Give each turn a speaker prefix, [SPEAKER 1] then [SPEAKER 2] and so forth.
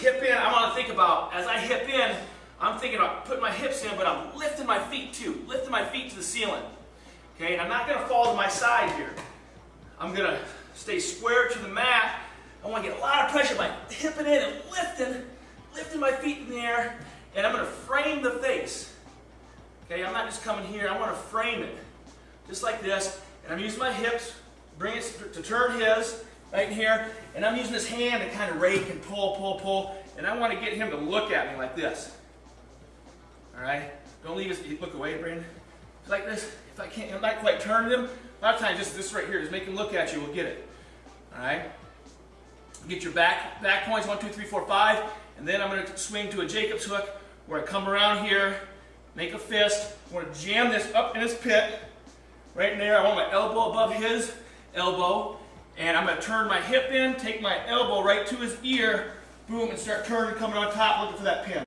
[SPEAKER 1] hip in, I want to think about, as I hip in, I'm thinking about putting my hips in, but I'm lifting my feet too, lifting my feet to the ceiling. Okay, and I'm not going to fall to my side here. I'm going to stay square to the mat. I want to get a lot of pressure by hipping in and lifting, lifting my feet in the air, and I'm going to frame the face. Okay, I'm not just coming here, I want to frame it. Just like this, and I'm using my hips, bring it to turn his, right in here, and I'm using this hand to kind of rake and pull, pull, pull, and I want to get him to look at me like this. All right? Don't leave his, look away, Brandon. Like this, if I can't, I'm not quite turning him, a lot of times just this right here, just make him look at you, we'll get it. All right? Get your back, back points, one, two, three, four, five, and then I'm going to swing to a Jacob's hook, where I come around here, make a fist, I want to jam this up in his pit, right in there, I want my elbow above his elbow, and I'm going to turn my hip in, take my elbow right to his ear, boom, and start turning, coming on top, looking for that pin.